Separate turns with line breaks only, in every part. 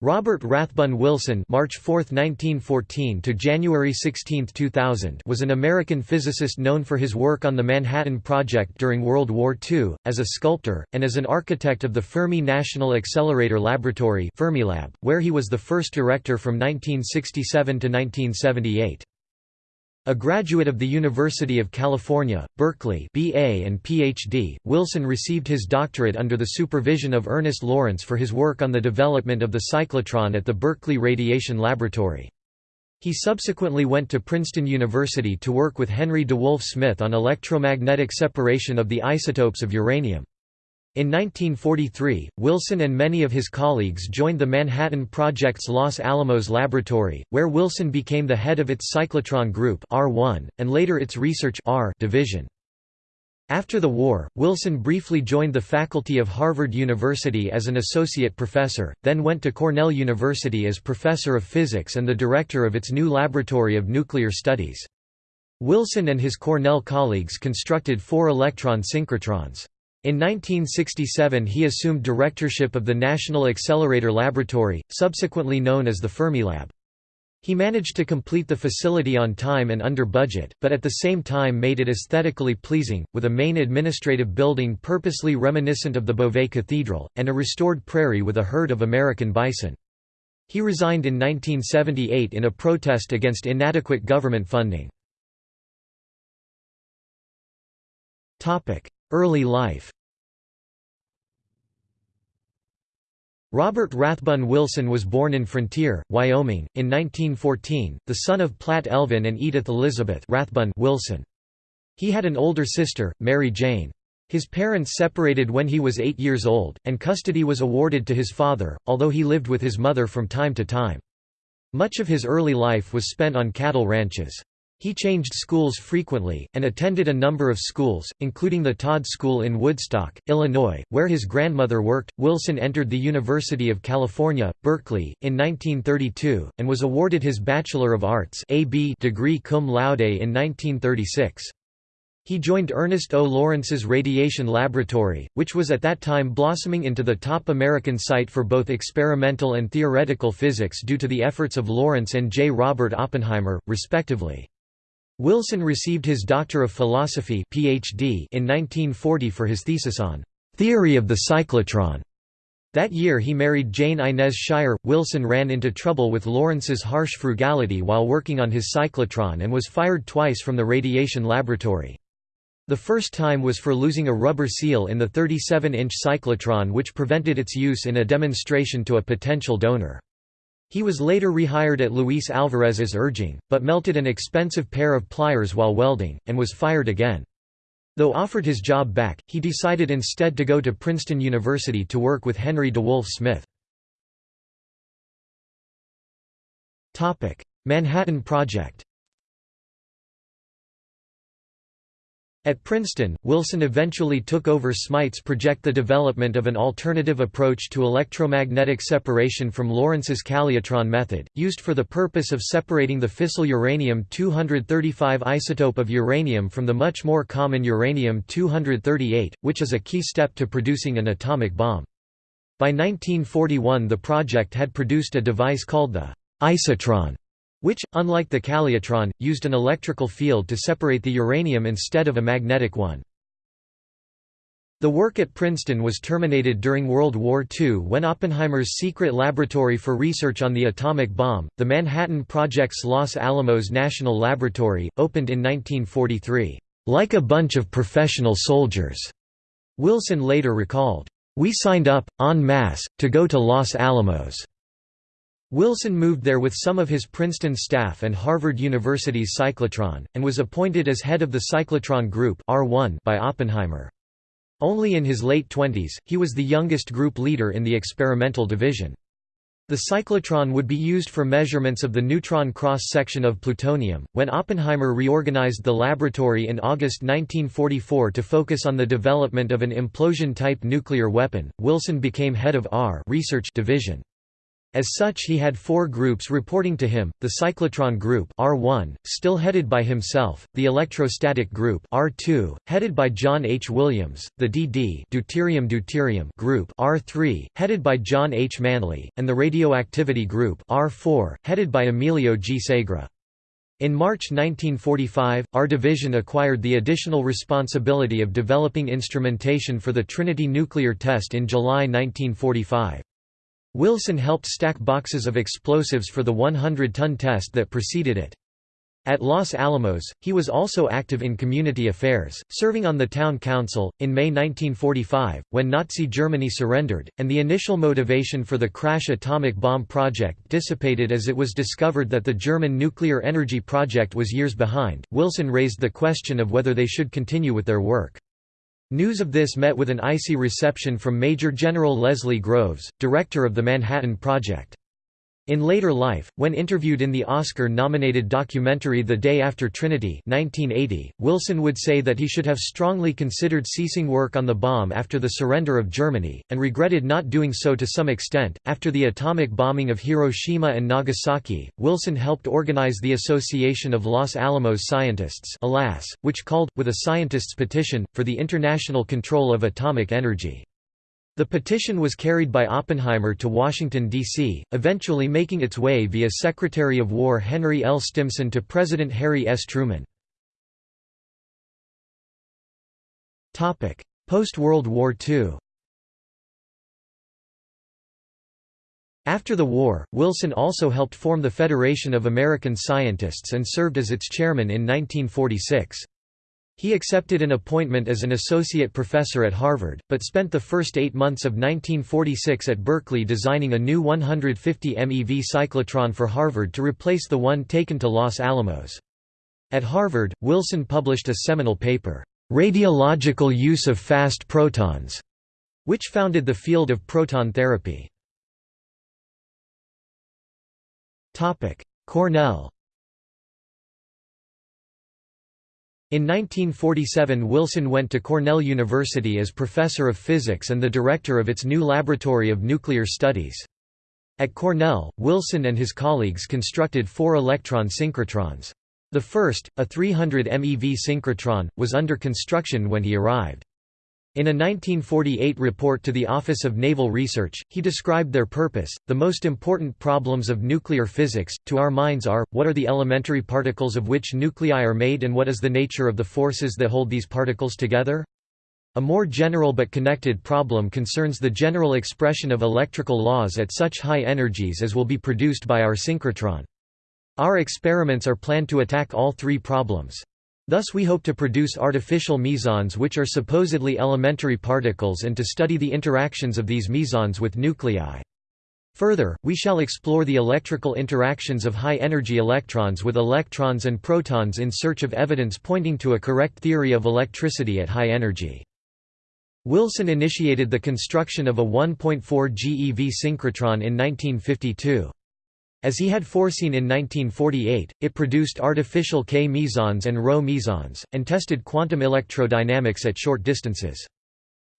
Robert Rathbun Wilson March 4, 1914 to January 16, 2000 was an American physicist known for his work on the Manhattan Project during World War II, as a sculptor, and as an architect of the Fermi National Accelerator Laboratory Fermilab, where he was the first director from 1967 to 1978. A graduate of the University of California, Berkeley BA and PhD, Wilson received his doctorate under the supervision of Ernest Lawrence for his work on the development of the cyclotron at the Berkeley Radiation Laboratory. He subsequently went to Princeton University to work with Henry DeWolf Smyth on electromagnetic separation of the isotopes of uranium. In 1943, Wilson and many of his colleagues joined the Manhattan Project's Los Alamos laboratory, where Wilson became the head of its cyclotron group R1, and later its research R division. After the war, Wilson briefly joined the faculty of Harvard University as an associate professor, then went to Cornell University as professor of physics and the director of its new Laboratory of Nuclear Studies. Wilson and his Cornell colleagues constructed four electron synchrotrons. In 1967 he assumed directorship of the National Accelerator Laboratory, subsequently known as the Fermilab. He managed to complete the facility on time and under budget, but at the same time made it aesthetically pleasing, with a main administrative building purposely reminiscent of the Beauvais Cathedral, and a restored prairie with a herd of American bison. He resigned in 1978 in a protest against inadequate government funding. Early life Robert Rathbun Wilson was born in Frontier, Wyoming, in 1914, the son of Platt Elvin and Edith Elizabeth Rathbun Wilson. He had an older sister, Mary Jane. His parents separated when he was eight years old, and custody was awarded to his father, although he lived with his mother from time to time. Much of his early life was spent on cattle ranches. He changed schools frequently, and attended a number of schools, including the Todd School in Woodstock, Illinois, where his grandmother worked. Wilson entered the University of California, Berkeley, in 1932, and was awarded his Bachelor of Arts degree cum laude in 1936. He joined Ernest O. Lawrence's Radiation Laboratory, which was at that time blossoming into the top American site for both experimental and theoretical physics due to the efforts of Lawrence and J. Robert Oppenheimer, respectively. Wilson received his Doctor of Philosophy PhD in 1940 for his thesis on «theory of the cyclotron». That year he married Jane Inez Shire. Wilson ran into trouble with Lawrence's harsh frugality while working on his cyclotron and was fired twice from the radiation laboratory. The first time was for losing a rubber seal in the 37-inch cyclotron which prevented its use in a demonstration to a potential donor. He was later rehired at Luis Alvarez's urging, but melted an expensive pair of pliers while welding, and was fired again. Though offered his job back, he decided instead to go to Princeton University to work with Henry DeWolf Smyth. Manhattan Project At Princeton, Wilson eventually took over Smyth's project the development of an alternative approach to electromagnetic separation from Lawrence's calutron method, used for the purpose of separating the fissile uranium-235 isotope of uranium from the much more common uranium-238, which is a key step to producing an atomic bomb. By 1941 the project had produced a device called the isotron, which, unlike the calutron, used an electrical field to separate the uranium instead of a magnetic one. The work at Princeton was terminated during World War II when Oppenheimer's secret laboratory for research on the atomic bomb, the Manhattan Project's Los Alamos National Laboratory, opened in 1943, "...like a bunch of professional soldiers." Wilson later recalled, "...we signed up, en masse, to go to Los Alamos." Wilson moved there with some of his Princeton staff and Harvard University's cyclotron, and was appointed as head of the cyclotron group R1 by Oppenheimer. Only in his late twenties, he was the youngest group leader in the experimental division. The cyclotron would be used for measurements of the neutron cross-section of plutonium. When Oppenheimer reorganized the laboratory in August 1944 to focus on the development of an implosion-type nuclear weapon, Wilson became head of R research division. As such he had four groups reporting to him, the cyclotron group R1, still headed by himself, the electrostatic group R2, headed by John H. Williams, the DD deuterium-deuterium group R3, headed by John H. Manley, and the radioactivity group R4, headed by Emilio G. Segre. In March 1945, R division acquired the additional responsibility of developing instrumentation for the Trinity nuclear test in July 1945. Wilson helped stack boxes of explosives for the 100-ton test that preceded it. At Los Alamos, he was also active in community affairs, serving on the town council. In May 1945, when Nazi Germany surrendered, and the initial motivation for the crash atomic bomb project dissipated as it was discovered that the German nuclear energy project was years behind, Wilson raised the question of whether they should continue with their work. News of this met with an icy reception from Major General Leslie Groves, director of the Manhattan Project. In later life, when interviewed in the Oscar-nominated documentary The Day After Trinity 1980, Wilson would say that he should have strongly considered ceasing work on the bomb after the surrender of Germany, and regretted not doing so to some extent. After the atomic bombing of Hiroshima and Nagasaki, Wilson helped organize the Association of Los Alamos Scientists ALAS, which called, with a scientists' petition, for the international control of atomic energy. The petition was carried by Oppenheimer to Washington, D.C., eventually making its way via Secretary of War Henry L. Stimson to President Harry S. Truman. Post-World War II After the war, Wilson also helped form the Federation of American Scientists and served as its chairman in 1946. He accepted an appointment as an associate professor at Harvard, but spent the first eight months of 1946 at Berkeley designing a new 150 MeV cyclotron for Harvard to replace the one taken to Los Alamos. At Harvard, Wilson published a seminal paper, "'Radiological Use of Fast Protons", which founded the field of proton therapy. Cornell In 1947 Wilson went to Cornell University as professor of physics and the director of its new Laboratory of Nuclear Studies. At Cornell, Wilson and his colleagues constructed four electron synchrotrons. The first, a 300 MeV synchrotron, was under construction when he arrived. In a 1948 report to the Office of Naval Research, he described their purpose. The most important problems of nuclear physics, to our minds, are what are the elementary particles of which nuclei are made and what is the nature of the forces that hold these particles together? A more general but connected problem concerns the general expression of electrical laws at such high energies as will be produced by our synchrotron. Our experiments are planned to attack all three problems. Thus we hope to produce artificial mesons which are supposedly elementary particles and to study the interactions of these mesons with nuclei. Further, we shall explore the electrical interactions of high-energy electrons with electrons and protons in search of evidence pointing to a correct theory of electricity at high energy. Wilson initiated the construction of a 1.4 GeV synchrotron in 1952. As he had foreseen in 1948, it produced artificial K mesons and ρ mesons, and tested quantum electrodynamics at short distances.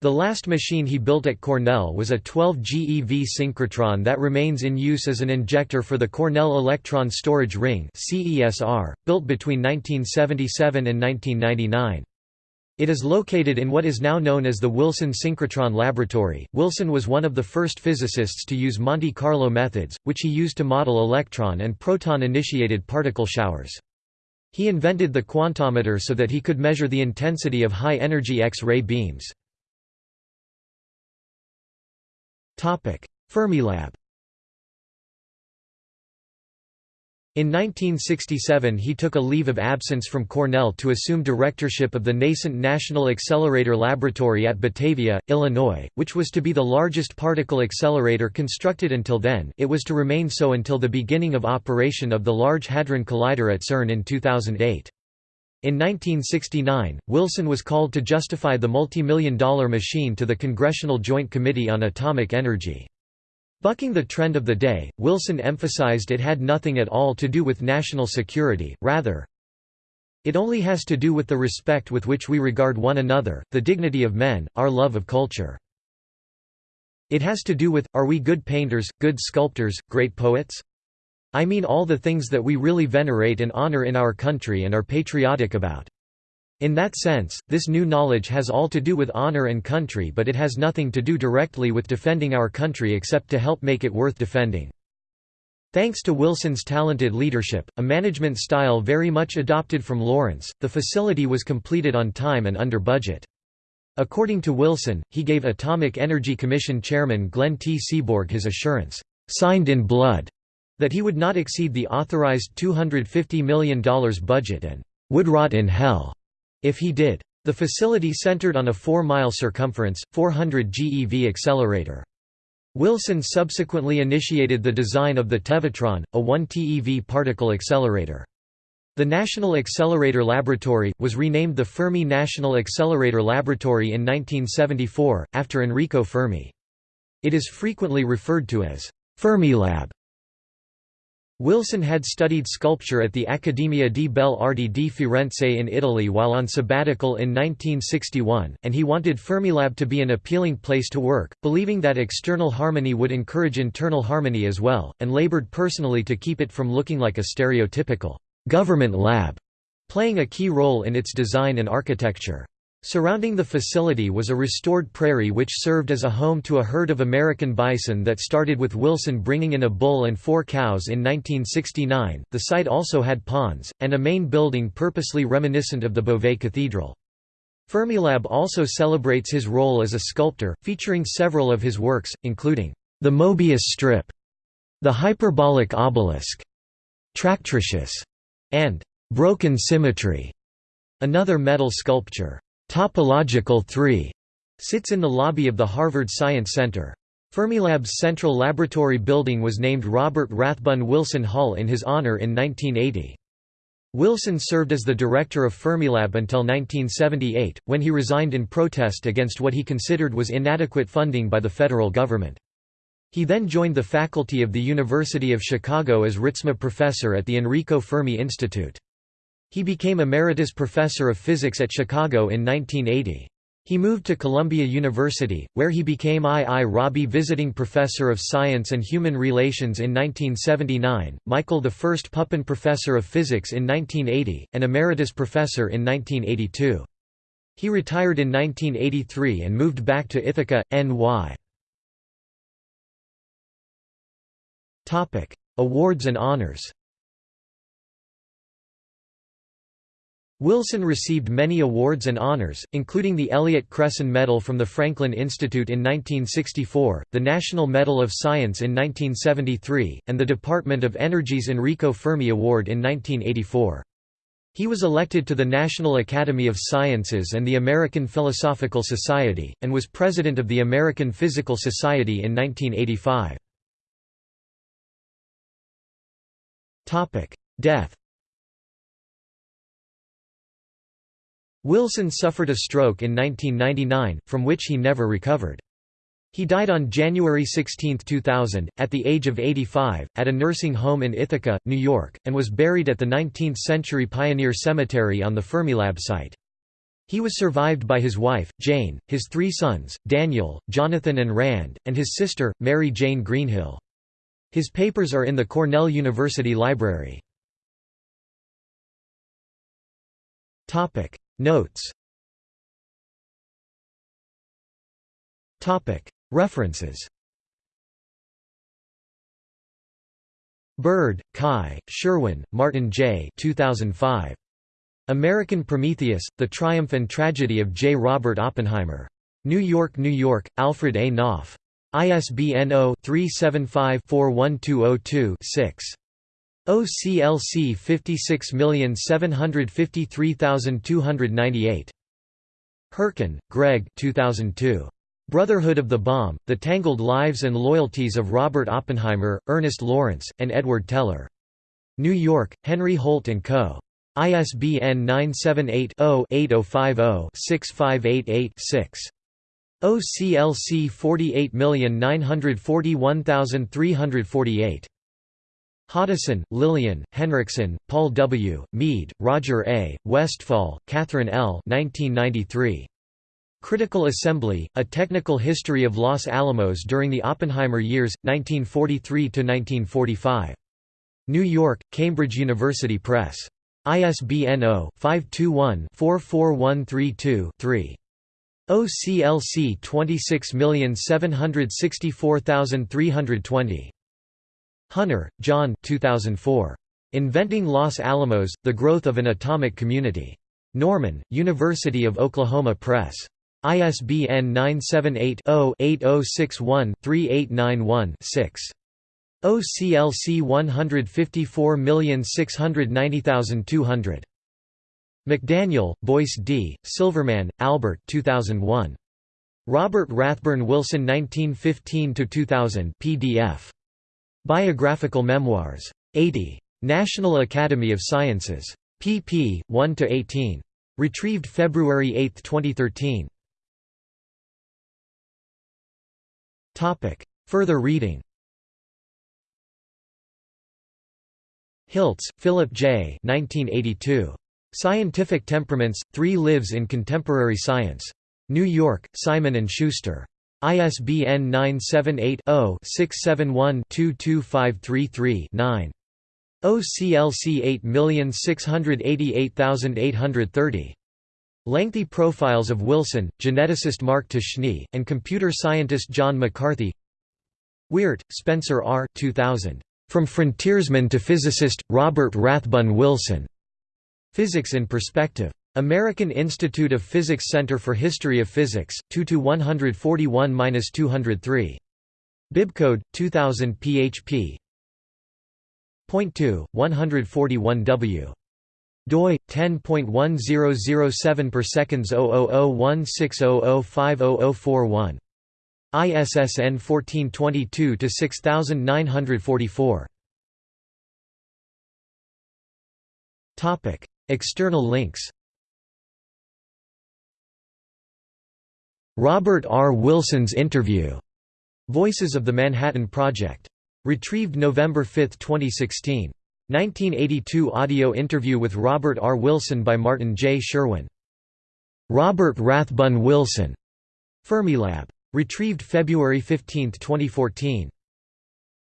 The last machine he built at Cornell was a 12 GeV synchrotron that remains in use as an injector for the Cornell Electron Storage Ring built between 1977 and 1999. It is located in what is now known as the Wilson Synchrotron Laboratory. Wilson was one of the first physicists to use Monte Carlo methods, which he used to model electron and proton initiated particle showers. He invented the quantometer so that he could measure the intensity of high energy X ray beams. Fermilab In 1967 he took a leave of absence from Cornell to assume directorship of the nascent National Accelerator Laboratory at Batavia, Illinois, which was to be the largest particle accelerator constructed until then it was to remain so until the beginning of operation of the Large Hadron Collider at CERN in 2008. In 1969, Wilson was called to justify the multi-million dollar machine to the Congressional Joint Committee on Atomic Energy. Bucking the trend of the day, Wilson emphasized it had nothing at all to do with national security, rather, it only has to do with the respect with which we regard one another, the dignity of men, our love of culture. It has to do with, are we good painters, good sculptors, great poets? I mean all the things that we really venerate and honor in our country and are patriotic about. In that sense, this new knowledge has all to do with honor and country but it has nothing to do directly with defending our country except to help make it worth defending. Thanks to Wilson's talented leadership, a management style very much adopted from Lawrence, the facility was completed on time and under budget. According to Wilson, he gave Atomic Energy Commission chairman Glenn T. Seaborg his assurance, signed in blood, that he would not exceed the authorized $250 million budget and would rot in hell if he did. The facility centered on a 4-mile circumference, 400 GeV accelerator. Wilson subsequently initiated the design of the Tevatron, a 1 TeV particle accelerator. The National Accelerator Laboratory, was renamed the Fermi National Accelerator Laboratory in 1974, after Enrico Fermi. It is frequently referred to as Fermilab. Wilson had studied sculpture at the Accademia di Belle Arti di Firenze in Italy while on sabbatical in 1961, and he wanted Fermilab to be an appealing place to work, believing that external harmony would encourage internal harmony as well, and labored personally to keep it from looking like a stereotypical government lab, playing a key role in its design and architecture. Surrounding the facility was a restored prairie which served as a home to a herd of American bison that started with Wilson bringing in a bull and four cows in 1969. The site also had ponds, and a main building purposely reminiscent of the Beauvais Cathedral. Fermilab also celebrates his role as a sculptor, featuring several of his works, including the Mobius strip, the hyperbolic obelisk, Tractricious, and Broken Symmetry, another metal sculpture. Topological 3 sits in the lobby of the Harvard Science Center. Fermilab's central laboratory building was named Robert Rathbun Wilson Hall in his honor in 1980. Wilson served as the director of Fermilab until 1978, when he resigned in protest against what he considered was inadequate funding by the federal government. He then joined the faculty of the University of Chicago as Ritzma professor at the Enrico Fermi Institute. He became emeritus professor of physics at Chicago in 1980. He moved to Columbia University, where he became I. I. Rabi Visiting Professor of Science and Human Relations in 1979, Michael I Pupin Professor of Physics in 1980, and Emeritus Professor in 1982. He retired in 1983 and moved back to Ithaca, NY. Awards and honors Wilson received many awards and honors, including the Elliott Cresson Medal from the Franklin Institute in 1964, the National Medal of Science in 1973, and the Department of Energy's Enrico Fermi Award in 1984. He was elected to the National Academy of Sciences and the American Philosophical Society, and was president of the American Physical Society in 1985. Death Wilson suffered a stroke in 1999, from which he never recovered. He died on January 16, 2000, at the age of 85, at a nursing home in Ithaca, New York, and was buried at the 19th-century Pioneer Cemetery on the Fermilab site. He was survived by his wife, Jane, his three sons, Daniel, Jonathan and Rand, and his sister, Mary Jane Greenhill. His papers are in the Cornell University Library. Notes References Bird, Kai, Sherwin, Martin J. 2005. American Prometheus, The Triumph and Tragedy of J. Robert Oppenheimer. New York, New York, Alfred A. Knopf. ISBN 0-375-41202-6. OCLC 56753298. Herken, Greg 2002. Brotherhood of the Bomb, The Tangled Lives and Loyalties of Robert Oppenheimer, Ernest Lawrence, and Edward Teller. New York, Henry Holt & Co. ISBN 978 0 8050 6588 6. OCLC 48941348. Hoddeson, Lillian, Henriksen, Paul W., Mead, Roger A., Westphal, Catherine L. 1993. Critical Assembly, A Technical History of Los Alamos During the Oppenheimer Years, 1943–1945. New York, Cambridge University Press. ISBN 0-521-44132-3. OCLC 26764320. Hunter, John 2004. Inventing Los Alamos, The Growth of an Atomic Community. Norman, University of Oklahoma Press. ISBN 978-0-8061-3891-6. OCLC 154690200. McDaniel, Boyce D., Silverman, Albert 2001. Robert Rathbun Wilson 1915–2000 PDF. Biographical Memoirs. 80. National Academy of Sciences. pp. 1–18. Retrieved February 8, 2013. Further reading Hilts, Philip J. 1982. Scientific Temperaments, Three Lives in Contemporary Science. New York, Simon & Schuster. ISBN 978-0-671-22533-9. OCLC 8688830. Lengthy profiles of Wilson, geneticist Mark Ptashne, and computer scientist John McCarthy Weart, Spencer R. 2000. From Frontiersman to Physicist, Robert Rathbun Wilson. Physics in Perspective. American Institute of Physics Center for History of Physics, 2-141-203. Bibcode, 2000 php. Point 2, 141w. doi 10.1007 per seconds 0001600500041. ISSN 1422-6944. Topic: External links Robert R. Wilson's interview. Voices of the Manhattan Project. Retrieved November 5, 2016. 1982 audio interview with Robert R. Wilson by Martin J. Sherwin. Robert Rathbun Wilson. Fermilab. Retrieved February 15, 2014.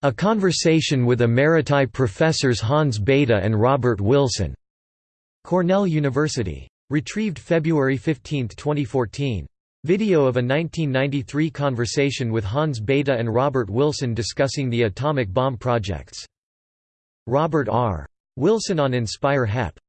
A Conversation with Emeriti Professors Hans Bethe and Robert Wilson. Cornell University. Retrieved February 15, 2014. Video of a 1993 conversation with Hans Bethe and Robert Wilson discussing the atomic bomb projects. Robert R. Wilson on Inspire HEP.